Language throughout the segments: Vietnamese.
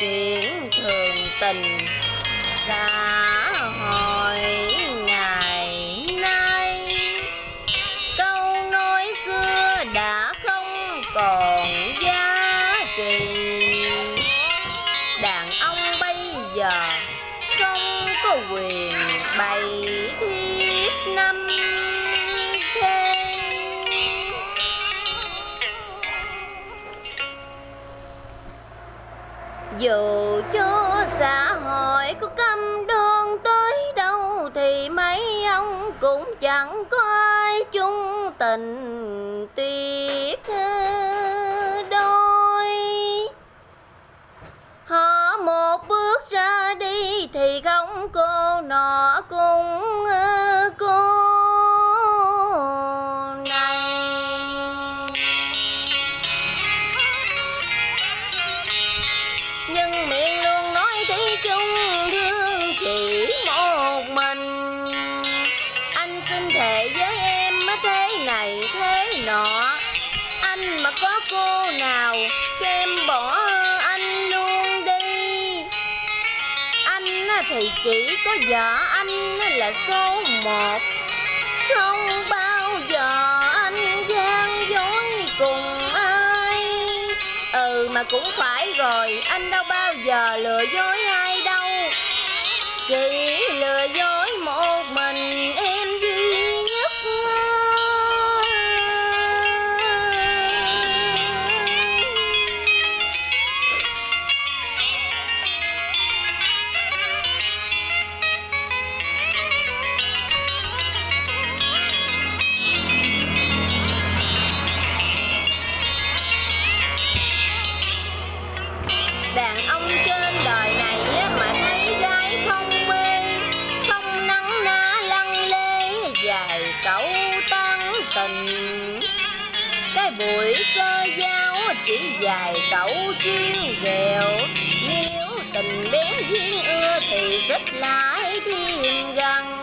chuyện thường tình xã hội ngày nay. Câu nói xưa đã không còn giá trị. Đàn ông bây giờ không có quyền xã hội của các thì chỉ có vợ anh là số một. Không bao giờ anh gian dối cùng ai. Ừ mà cũng phải rồi, Anh đâu bao giờ lừa dối ai đâu. Chỉ lừa dối buổi sơ giáo chỉ dài cẩu triêu ghẹo. Nếu tình bén duyên ưa thì rất lại thiên gần.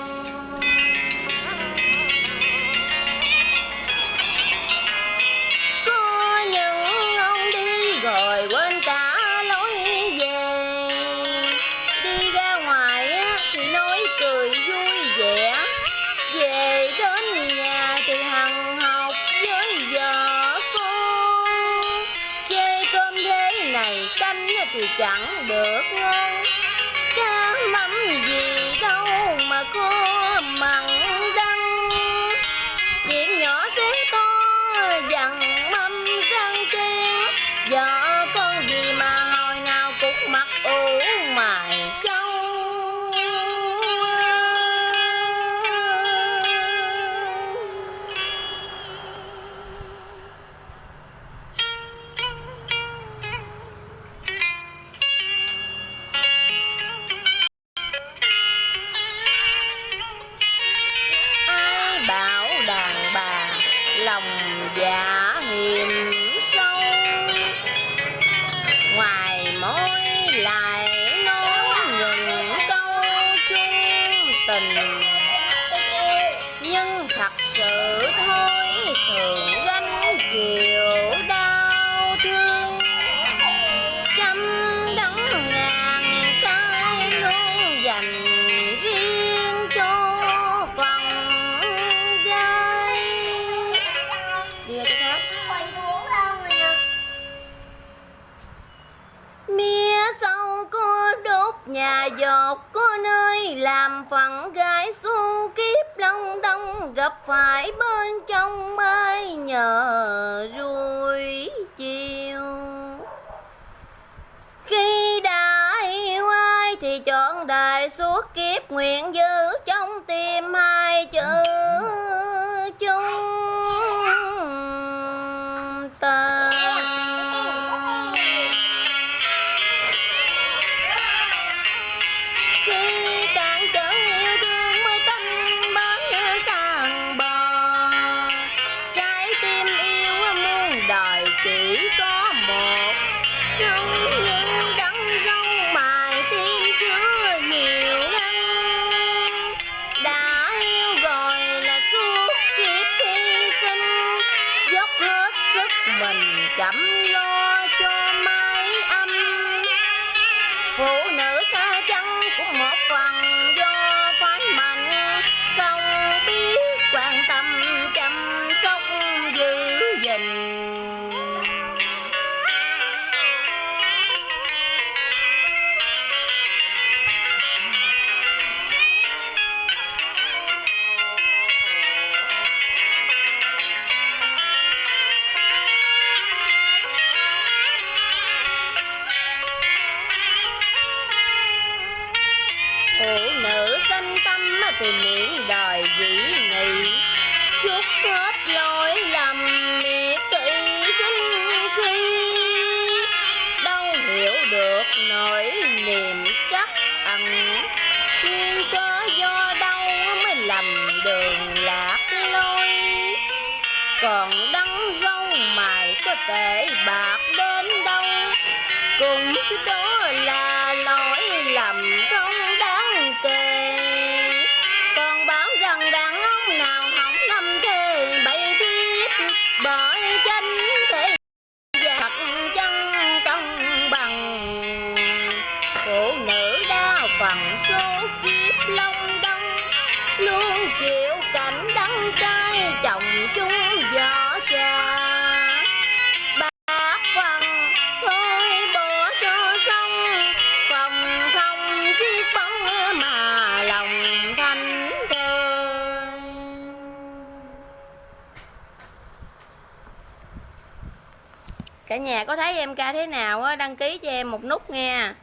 chẳng được. là có nơi làm phận gái su kiếp long đông gặp phải bên trong mây nhờ ruồi chiều. Khi đã yêu ai thì chọn đời suốt kiếp nguyện giữ cho chậm lo thì miệng đời dĩ nghị. Chút hết lỗi lầm miệt thị kinh khi, đâu hiểu được nỗi niềm trắc ẩn. Nguyên cớ do đâu mới lầm đường lạc lối. Còn đắng râu mài có thể bạc đến đâu, cùng chứ đó là bằng số kiếp long đông luôn chịu cảnh đắng cay chồng chung vợ cha. Ba phần thôi bỏ cho xong phòng không chiếc bóng mà lòng thanh thơ. Cả nhà có thấy em ca thế nào á? Đăng ký cho em một nút nha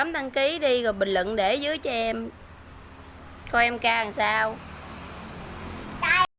bấm đăng ký đi rồi bình luận để dưới cho em. Coi em ca làm sao?